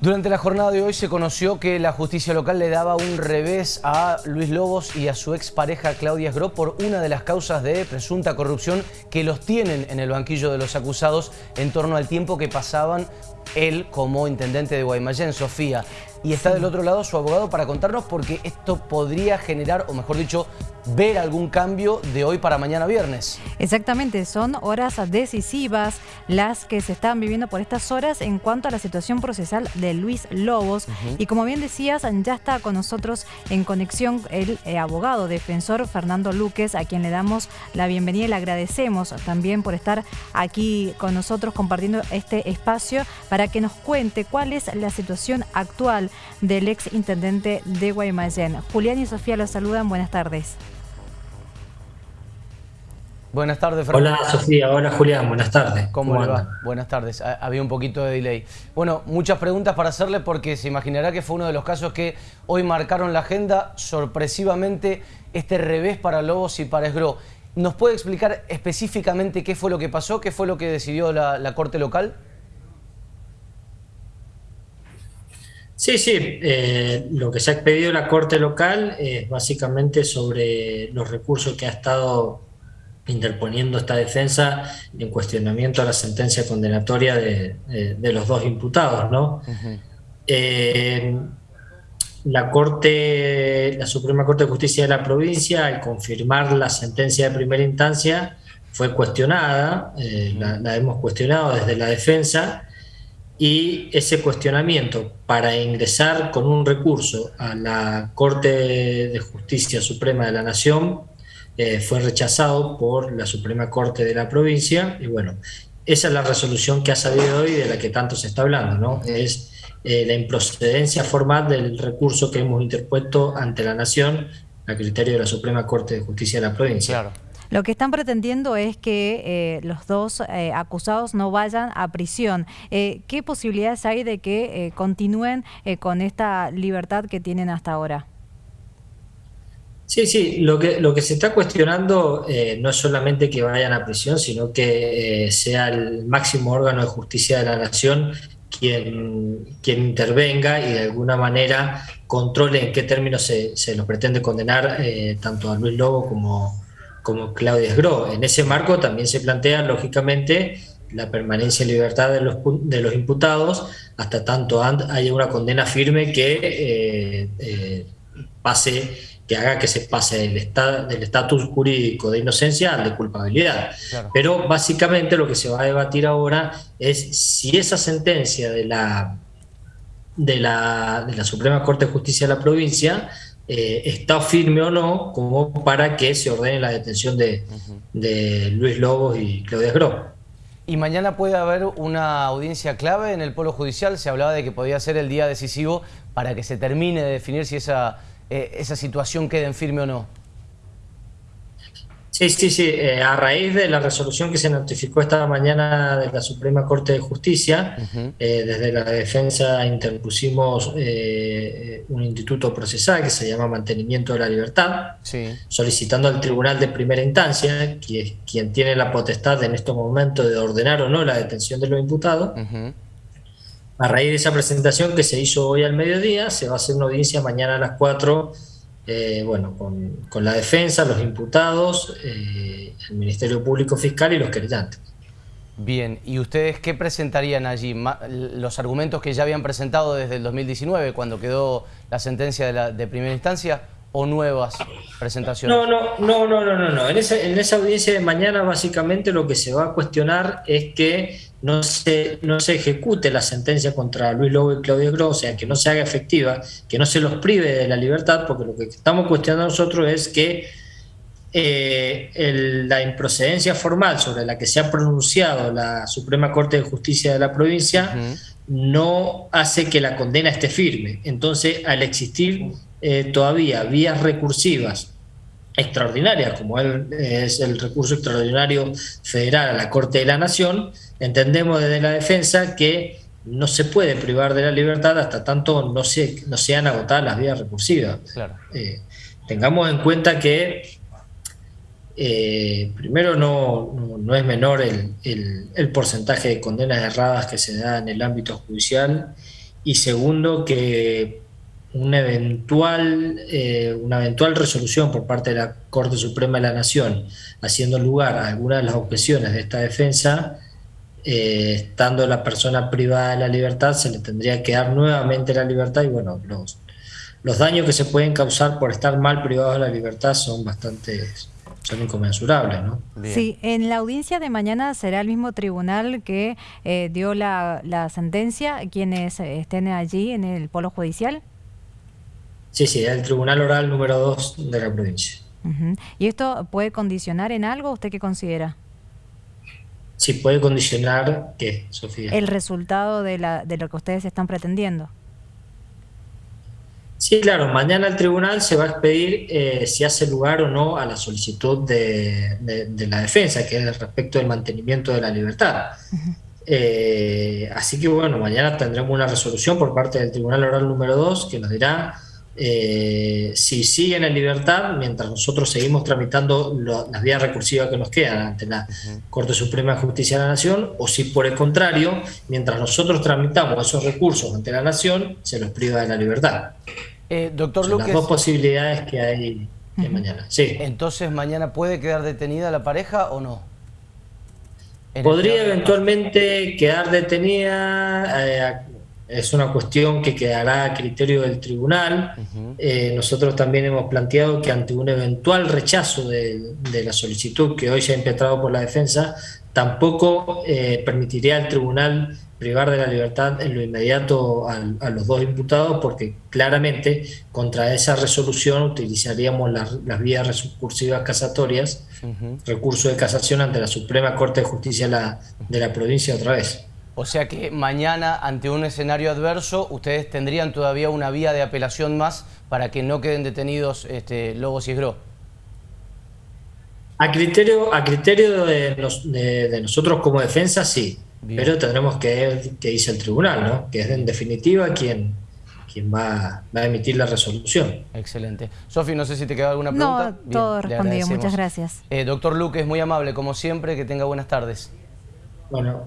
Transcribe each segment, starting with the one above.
Durante la jornada de hoy se conoció que la justicia local le daba un revés a Luis Lobos y a su expareja Claudia Esgro por una de las causas de presunta corrupción que los tienen en el banquillo de los acusados en torno al tiempo que pasaban él como intendente de Guaymallén, Sofía. Y está del otro lado su abogado para contarnos porque esto podría generar, o mejor dicho, ver algún cambio de hoy para mañana viernes. Exactamente, son horas decisivas las que se están viviendo por estas horas en cuanto a la situación procesal de Luis Lobos. Y como bien decías, ya está con nosotros en conexión el eh, abogado defensor Fernando Luques, a quien le damos la bienvenida y le agradecemos también por estar aquí con nosotros compartiendo este espacio para que nos cuente cuál es la situación actual del ex intendente de Guaymallén. Julián y Sofía los saludan, buenas tardes. Buenas tardes, Fernando. Hola, Sofía. Hola, Julián. Buenas tardes. ¿Cómo, le va? Buenas tardes. Había un poquito de delay. Bueno, muchas preguntas para hacerle porque se imaginará que fue uno de los casos que hoy marcaron la agenda sorpresivamente este revés para Lobos y para Esgro. ¿Nos puede explicar específicamente qué fue lo que pasó? ¿Qué fue lo que decidió la Corte Local? Sí, sí, eh, lo que se ha pedido la Corte Local es básicamente sobre los recursos que ha estado interponiendo esta defensa en cuestionamiento a la sentencia condenatoria de, los dos imputados, ¿no? Eh, la Corte, la Suprema Corte de Justicia de la provincia, al confirmar la sentencia de primera instancia, fue cuestionada, eh, la hemos cuestionado desde la defensa, y ese cuestionamiento para ingresar con un recurso a la Corte de Justicia Suprema de la Nación eh, fue rechazado por la Suprema Corte de la provincia y bueno, esa es la resolución que ha salido hoy de la que tanto se está hablando, ¿no? Es eh, la improcedencia formal del recurso que hemos interpuesto ante la Nación a criterio de la Suprema Corte de Justicia de la provincia. Claro. Lo que están pretendiendo es que eh, los dos eh, acusados no vayan a prisión. Eh, ¿Qué posibilidades hay de que continúen con esta libertad que tienen hasta ahora? Sí, sí, lo que, lo que se está cuestionando no es solamente que vayan a prisión, sino que sea el máximo órgano de justicia de la nación quien, quien intervenga y de alguna manera controle en qué términos se, se los pretende condenar tanto a Luis Lobo como, como Claudia Esgro. En ese marco también se plantea, lógicamente, la permanencia en libertad de los, de los imputados hasta tanto haya una condena firme que eh, eh, pase que haga que se pase del estatus jurídico de inocencia al de culpabilidad. Pero básicamente lo que se va a debatir ahora es si esa sentencia de la, de la, de la Suprema Corte de Justicia de la provincia eh, está firme o no como para que se ordene la detención de, Luis Lobos y Claudia Gro. Y mañana puede haber una audiencia clave en el Polo Judicial. Se hablaba de que podía ser el día decisivo para que se termine de definir si esa, eh, esa situación queda en firme o no. Sí, sí, sí. Eh, a raíz de la resolución que se notificó esta mañana de la Suprema Corte de Justicia, eh, desde la defensa interpusimos eh, un instituto procesal que se llama Mantenimiento de la Libertad, solicitando al Tribunal de Primera Instancia, que es quien tiene la potestad en estos momentos de ordenar o no la detención de los imputados. A raíz de esa presentación que se hizo hoy al mediodía, se va a hacer una audiencia mañana a las 4 eh, bueno, con, la defensa, los imputados, eh, el Ministerio Público Fiscal y los querellantes. Bien, ¿y ustedes qué presentarían allí? ¿Los argumentos que ya habían presentado desde el 2019, cuando quedó la sentencia de, primera instancia, o nuevas presentaciones? No, no, no, no, no, no. En, en esa audiencia de mañana básicamente lo que se va a cuestionar es que no se, no se ejecute la sentencia contra Luis Lobo y Claudio Gross, o sea, que no se haga efectiva, que no se los prive de la libertad, porque lo que estamos cuestionando nosotros es que eh, la improcedencia formal sobre la que se ha pronunciado la Suprema Corte de Justicia de la provincia no hace que la condena esté firme. Entonces, al existir eh, todavía vías recursivas extraordinarias, como es el recurso extraordinario federal a la Corte de la Nación, entendemos desde la defensa que no se puede privar de la libertad hasta tanto no, se, no sean agotadas las vías recursivas. Eh, tengamos en cuenta que eh, primero no, no, es menor el, el, porcentaje de condenas erradas que se da en el ámbito judicial y segundo, que una eventual, eh, una eventual resolución por parte de la Corte Suprema de la Nación, haciendo lugar a alguna de las objeciones de esta defensa, eh, estando la persona privada de la libertad, se le tendría que dar nuevamente la libertad y bueno, los, los daños que se pueden causar por estar mal privado de la libertad son bastante son inconmensurables, ¿no? Sí, en la audiencia de mañana será el mismo tribunal que eh, dio la, la sentencia, quienes estén allí en el polo judicial. Sí, sí, el Tribunal Oral número 2 de la provincia. ¿Y esto puede condicionar en algo? ¿Usted qué considera? Sí, puede condicionar, ¿qué, Sofía? El resultado de, la, de lo que ustedes están pretendiendo. Sí, claro, mañana el tribunal se va a expedir eh, si hace lugar o no a la solicitud de, la defensa, que es respecto del mantenimiento de la libertad. Eh, así que bueno, mañana tendremos una resolución por parte del Tribunal Oral número 2 que nos dirá eh, si siguen en libertad, mientras nosotros seguimos tramitando las vías recursivas que nos quedan ante la Corte Suprema de Justicia de la Nación, o si por el contrario, mientras nosotros tramitamos esos recursos ante la Nación, se los priva de la libertad. Eh, doctor Las dos posibilidades que hay mañana. Sí. Entonces, ¿mañana puede quedar detenida la pareja o no? Podría eventualmente quedar detenida eh, es una cuestión que quedará a criterio del tribunal. Eh, nosotros también hemos planteado que ante un eventual rechazo de, la solicitud que hoy se ha impetrado por la defensa, tampoco eh, permitiría al tribunal privar de la libertad en lo inmediato a, los dos imputados, porque claramente contra esa resolución utilizaríamos las vías recursivas casatorias, recurso de casación ante la Suprema Corte de Justicia de la provincia otra vez. O sea que mañana, ante un escenario adverso, ustedes tendrían todavía una vía de apelación más para que no queden detenidos este, Lobos y Esgro. A criterio, a criterio de, nosotros como defensa, sí. Pero tendremos que ver qué dice el tribunal, ¿no? Que es en definitiva quien, quien va, a emitir la resolución. Excelente. Sofi, no sé si te queda alguna pregunta. No, todo respondido. Muchas gracias. Eh, doctor Luque, es muy amable, como siempre. Que tenga buenas tardes. Bueno,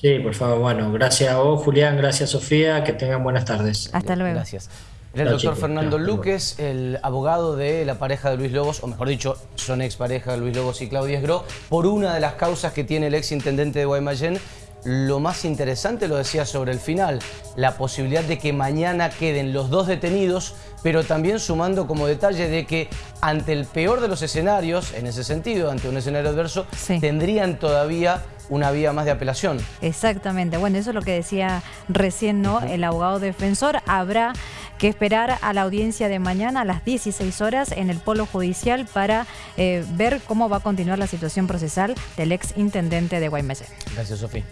Sí, por favor. Bueno, gracias a vos, Julián, gracias, Sofía, que tengan buenas tardes. Hasta luego. Gracias. el doctor Fernando Luques, el abogado de la pareja de Luis Lobos, o mejor dicho, son expareja de Luis Lobos y Claudia Esgro, por una de las causas que tiene el ex intendente de Guaymallén. Lo más interesante, lo decía sobre el final, la posibilidad de que mañana queden los dos detenidos, pero también sumando como detalle de que ante el peor de los escenarios, en ese sentido, ante un escenario adverso, tendrían todavía una vía más de apelación. Exactamente. Bueno, eso es lo que decía recién ¿no? el abogado defensor. Habrá que esperar a la audiencia de mañana a las 16 horas en el Polo Judicial para eh, ver cómo va a continuar la situación procesal del ex intendente de Guaymallén. Gracias, Sofía.